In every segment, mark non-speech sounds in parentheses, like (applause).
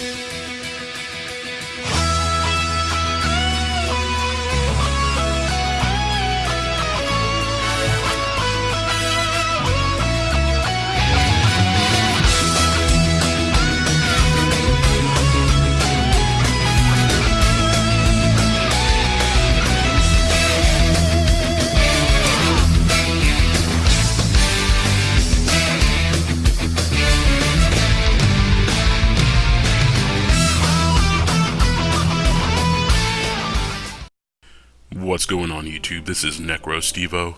What's YouTube? This is NecroStevo,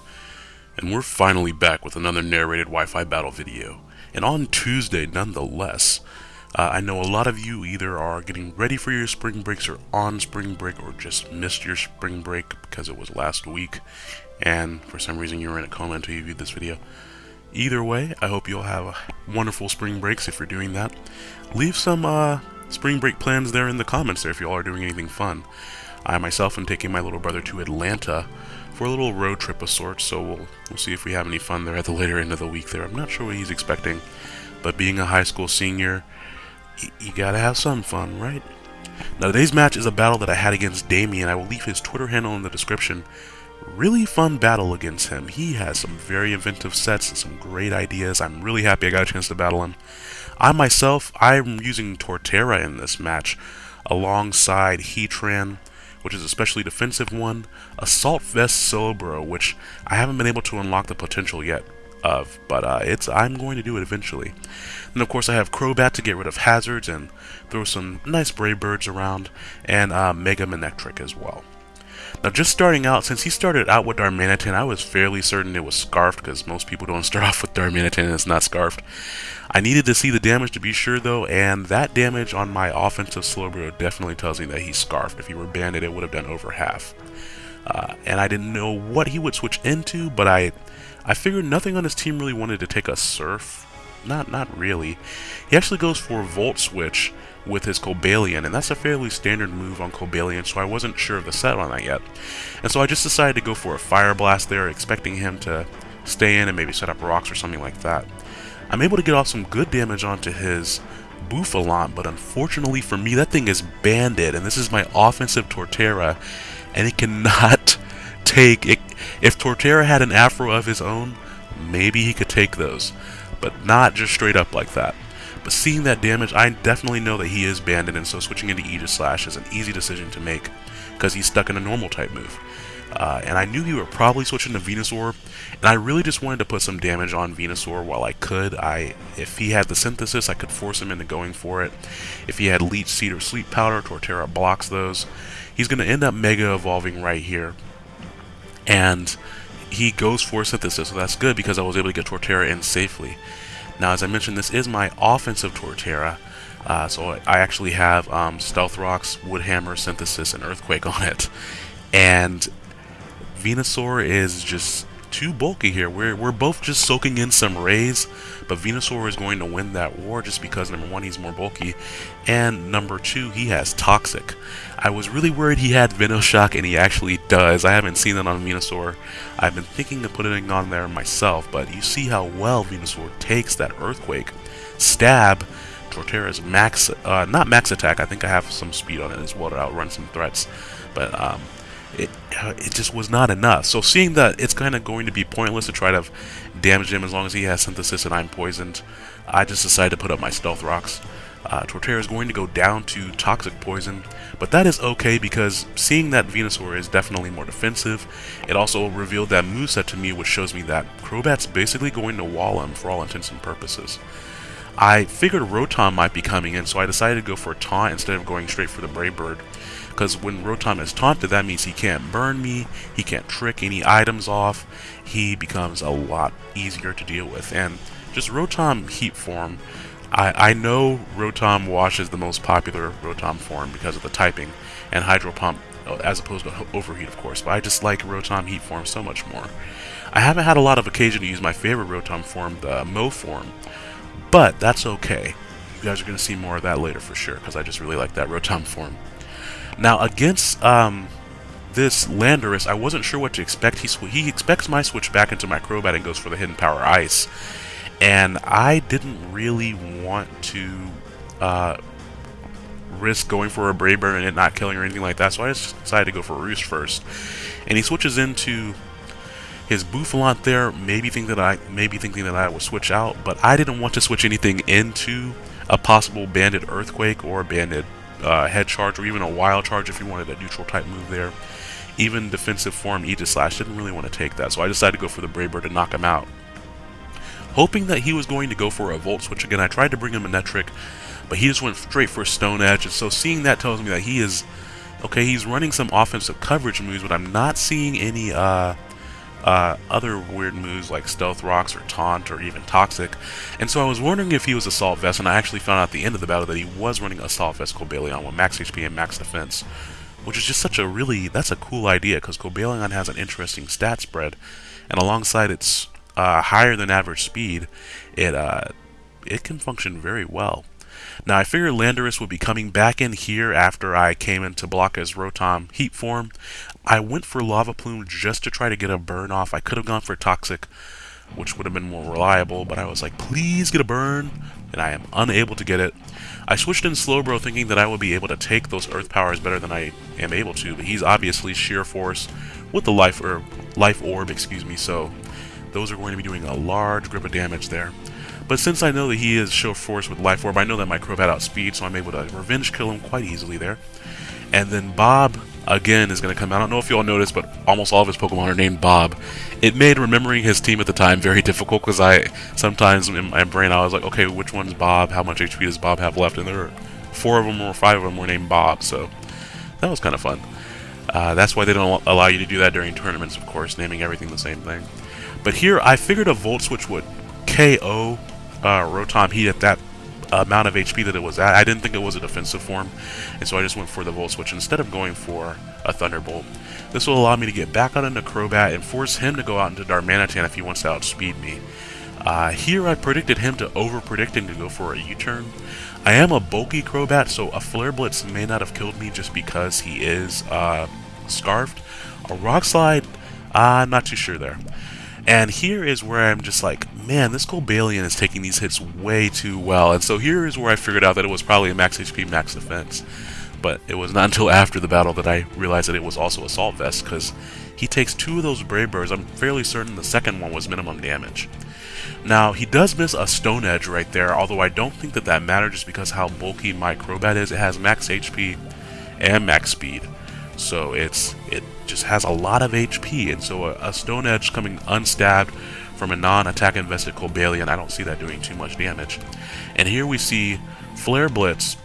and we're finally back with another narrated Wi-Fi battle video. And on Tuesday, nonetheless, uh, I know a lot of you either are getting ready for your spring breaks or on spring break or just missed your spring break because it was last week and for some reason you were in a coma until you viewed this video. Either way, I hope you'll have a wonderful spring breaks if you're doing that. Leave some uh, spring break plans there in the comments there if you all are doing anything fun. I myself am taking my little brother to Atlanta for a little road trip of sorts, so we'll, we'll see if we have any fun there at the later end of the week there. I'm not sure what he's expecting, but being a high school senior, you gotta have some fun, right? Now today's match is a battle that I had against Damien. I will leave his Twitter handle in the description. Really fun battle against him. He has some very inventive sets and some great ideas. I'm really happy I got a chance to battle him. I myself, I'm using Torterra in this match alongside Heatran which is a specially defensive one, Assault Vest Cerebro, which I haven't been able to unlock the potential yet of, but uh, it's I'm going to do it eventually. And of course I have Crobat to get rid of hazards and throw some nice Brave Birds around, and uh, Mega Manectric as well. Now just starting out, since he started out with Darmanitan, I was fairly certain it was Scarfed, because most people don't (laughs) start off with Darmanitan and it's not Scarfed. I needed to see the damage to be sure though, and that damage on my offensive Slowbro definitely tells me that he's Scarfed. If he were Banded, it would have done over half. Uh, and I didn't know what he would switch into, but I I figured nothing on his team really wanted to take a Surf. Not, not really. He actually goes for Volt Switch, with his Cobalion, and that's a fairly standard move on Cobalion, so I wasn't sure of the set on that yet. And so I just decided to go for a Fire Blast there, expecting him to stay in and maybe set up rocks or something like that. I'm able to get off some good damage onto his Bouffalant, but unfortunately for me, that thing is banded, and this is my offensive Torterra, and it cannot (laughs) take... It. If Torterra had an Afro of his own, maybe he could take those, but not just straight up like that. But seeing that damage, I definitely know that he is banded, and so switching into Aegislash is an easy decision to make, because he's stuck in a normal type move. Uh, and I knew he would probably switch into Venusaur, and I really just wanted to put some damage on Venusaur while I could. I, If he had the Synthesis, I could force him into going for it. If he had Leech Seed or Sleep Powder, Torterra blocks those. He's going to end up Mega Evolving right here. And he goes for Synthesis, so that's good because I was able to get Torterra in safely. Now, as I mentioned, this is my offensive Torterra, uh, so I actually have um, Stealth Rocks, Woodhammer, Synthesis, and Earthquake on it. And Venusaur is just too bulky here. We're, we're both just soaking in some rays, but Venusaur is going to win that war just because, number one, he's more bulky, and number two, he has Toxic. I was really worried he had Venoshock, and he actually does. I haven't seen that on Venusaur. I've been thinking of putting it on there myself, but you see how well Venusaur takes that Earthquake. Stab, Torterra's max, uh, not max attack, I think I have some speed on it as well to outrun some threats, but um, it uh, it just was not enough. So seeing that it's kind of going to be pointless to try to damage him as long as he has synthesis and I'm poisoned, I just decided to put up my stealth rocks. Uh, Torterra is going to go down to Toxic Poison, but that is okay because seeing that Venusaur is definitely more defensive, it also revealed that moveset to me which shows me that Crobat's basically going to wall him for all intents and purposes. I figured Rotom might be coming in, so I decided to go for Taunt instead of going straight for the Brave Bird. Because when Rotom is taunted, that means he can't burn me, he can't trick any items off, he becomes a lot easier to deal with. And just Rotom Heat form, I, I know Rotom Wash is the most popular Rotom form because of the typing, and Hydro Pump uh, as opposed to Overheat, of course, but I just like Rotom Heat form so much more. I haven't had a lot of occasion to use my favorite Rotom form, the Mow form, but that's okay. You guys are going to see more of that later for sure, because I just really like that Rotom (laughs) form. Now, against um, this Landorus, I wasn't sure what to expect. He, he expects my switch back into my Crobat and goes for the Hidden Power Ice. And I didn't really want to uh, risk going for a Brave Bird and it not killing or anything like that, so I just decided to go for a Roost first. And he switches into his Bouffalant there, maybe think that I maybe thinking that I would switch out, but I didn't want to switch anything into a possible Banded Earthquake or a Banded uh, Head Charge or even a Wild Charge if you wanted a neutral type move there. Even defensive form Aegislash didn't really want to take that, so I decided to go for the Brave Bird to knock him out. Hoping that he was going to go for a Volt Switch again, I tried to bring him Manectric, but he just went straight for Stone Edge, and so seeing that tells me that he is... Okay, he's running some offensive coverage moves, but I'm not seeing any uh, uh, other weird moves like Stealth Rocks or Taunt or even Toxic. And so I was wondering if he was Assault Vest, and I actually found out at the end of the battle that he was running Assault Vest Cobalion with max HP and max defense. Which is just such a really, that's a cool idea, because Cobalion has an interesting stat spread, and alongside its uh, higher than average speed, it, uh, it can function very well. Now, I figured Landorus would be coming back in here after I came in to block his Rotom Heat form. I went for Lava Plume just to try to get a burn off. I could have gone for Toxic, which would have been more reliable, but I was like, please get a burn, and I am unable to get it. I switched in Slowbro thinking that I would be able to take those Earth Powers better than I am able to, but he's obviously Sheer Force with the Life, or life Orb, excuse me, so those are going to be doing a large grip of damage there. But since I know that he is Sheer Force with Life Orb, I know that my Crobat outspeed, so I'm able to Revenge kill him quite easily there. And then Bob again is going to come out. I don't know if you all noticed, but almost all of his Pokemon are named Bob. It made remembering his team at the time very difficult because I sometimes in my brain I was like, okay, which one's Bob? How much HP does Bob have left? And there were four of them or five of them were named Bob, so that was kind of fun. Uh, that's why they don't allow you to do that during tournaments, of course, naming everything the same thing. But here, I figured a Volt Switch would KO uh, Rotom Heat at that amount of HP that it was at. I didn't think it was a defensive form, and so I just went for the Volt Switch instead of going for a Thunderbolt. This will allow me to get back out into Crobat and force him to go out into Darmanitan if he wants to outspeed me. Uh, here I predicted him to over-predicting to go for a U-turn. I am a bulky Crobat, so a Flare Blitz may not have killed me just because he is uh, Scarfed. A Rock Slide, I'm not too sure there. And here is where I'm just like, man, this Cobalion is taking these hits way too well. And so here is where I figured out that it was probably a max HP, max defense. But it was not (laughs) until after the battle that I realized that it was also Assault Vest, because he takes two of those Brave Birds. I'm fairly certain the second one was minimum damage. Now, he does miss a Stone Edge right there, although I don't think that that matters just because how bulky my Crobat is. It has max HP and max speed. So it's it just has a lot of HP, and so a, a Stone Edge coming unstabbed from a non-attack invested Cobalion, I don't see that doing too much damage. And here we see Flare Blitz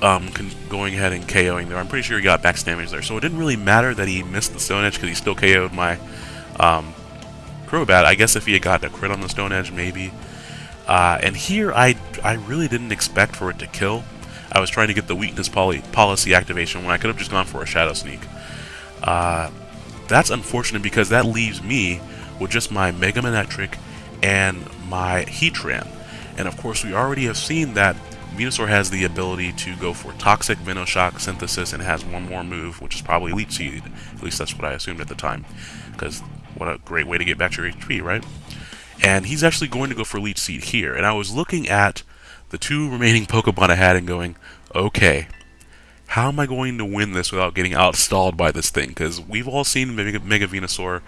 um, going ahead and KOing there. I'm pretty sure he got max damage there, so it didn't really matter that he missed the Stone Edge because he still KO'd my um, Crobat. I guess if he had gotten a crit on the Stone Edge, maybe. Uh, and here, I, I really didn't expect for it to kill. I was trying to get the weakness poly policy activation when I could have just gone for a Shadow Sneak. Uh, that's unfortunate because that leaves me with just my Mega Manectric and my Heatran. And of course, we already have seen that Venusaur has the ability to go for Toxic, Venoshock, Synthesis, and has one more move, which is probably Leech Seed. At least that's what I assumed at the time. Because what a great way to get back to your HP, right? And he's actually going to go for Leech Seed here. And I was looking at the two remaining Pokemon I had and going, okay, how am I going to win this without getting outstalled by this thing? Because we've all seen Mega, Mega Venusaur.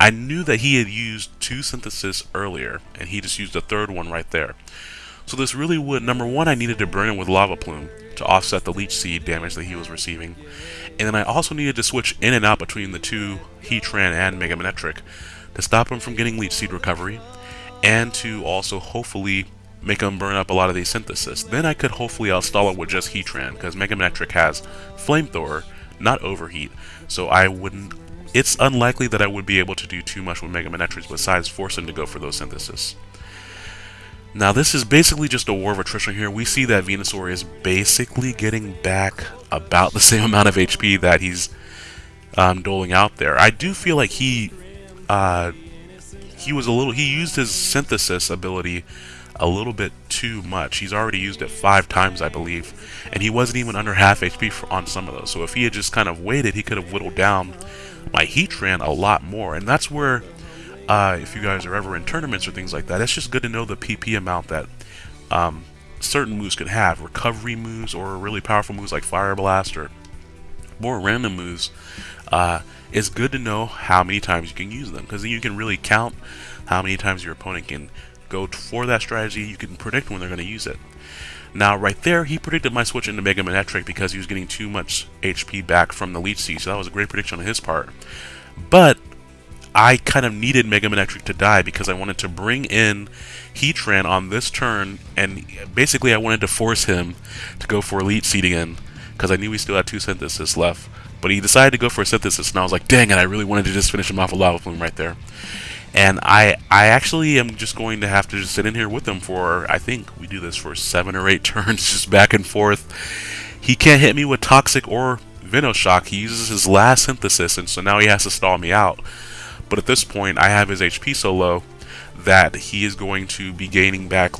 I knew that he had used two synthesis earlier, and he just used a third one right there. So this really would, number one, I needed to burn him with Lava Plume to offset the Leech Seed damage that he was receiving. And then I also needed to switch in and out between the two Heatran and Mega Manectric to stop him from getting Leech Seed recovery, and to also hopefully make him burn up a lot of these synthesis. Then I could hopefully outstall it with just Heatran, because Mega Manectric has Flamethrower, not Overheat, so I wouldn't... It's unlikely that I would be able to do too much with Mega besides force him to go for those synthesis. Now this is basically just a war of attrition here. We see that Venusaur is basically getting back about the (laughs) same amount of HP that he's um, doling out there. I do feel like he uh, he was a little he used his synthesis ability a little bit too much. He's already used it five times, I believe, and he wasn't even under half HP for, on some of those. So if he had just kind of waited, he could have whittled down my Heatran a lot more. And that's where, uh, if you guys are ever in tournaments or things like that, it's just good to know the PP amount that um, certain moves can have, recovery moves or really powerful moves like Fire Blast or more random moves, uh, it's good to know how many times you can use them because then you can really count how many times your opponent can go for that strategy. You can predict when they're going to use it. Now, right there, he predicted my switch into Mega Manectric because he was getting too much HP back from the Leech Seed, so that was a great prediction on his part. But I kind of needed Mega Manectric to die because I wanted to bring in Heatran on this turn, and basically I wanted to force him to go for Leech Seed again because I knew he still had two Synthesis left. But he decided to go for a Synthesis, and I was like, dang it, I really wanted to just finish him off a Lava Plume right there. And I I actually am just going to have to just sit in here with him for, I think we do this for seven or eight (laughs) turns, just back and forth. He can't hit me with Toxic or Venoshock. He uses his last Synthesis, and so now he has to stall me out. But at this point, I have his HP so low that he is going to be gaining back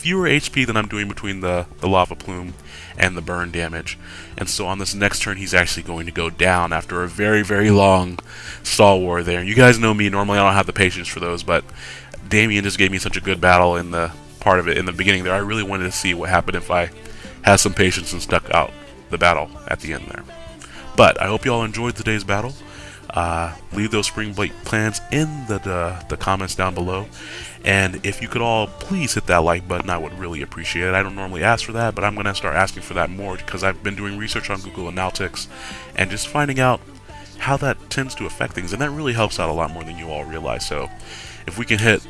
fewer HP than I'm doing between the, the Lava Plume and the burn damage. And so on this next turn, he's actually going to go down after a very, very long stall war there. You guys know me, normally I don't have the patience for those, but Damien just gave me such a good battle in the part of it in the beginning there. I really wanted to see what happened if I had some patience and stuck out the battle at the end there. But I hope you all enjoyed today's battle. Uh, leave those spring break plans in the, the, the comments down below. And if you could all please hit that like button, I would really appreciate it. I don't normally ask for that, but I'm going to start asking for that more because I've been doing research on Google Analytics and just finding out how that tends to affect things. And that really helps out a lot more than you all realize. So if we can hit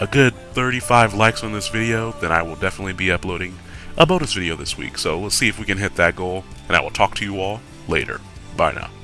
a good 35 likes on this video, then I will definitely be uploading a bonus video this week. So let's see if we can hit that goal, and I will talk to you all later. Bye now.